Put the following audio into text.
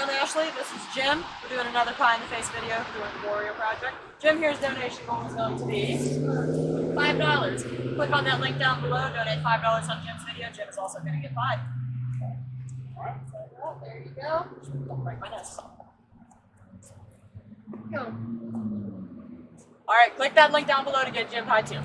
I'm Ashley. This is Jim. We're doing another pie in the face video for the Warrior Project. Jim here's donation goal is going to be five dollars. Click on that link down below. Donate five dollars on Jim's video. Jim is also going to get five. Alright, so there you go. Don't break my nose. Go. Alright, click that link down below to get Jim pie too.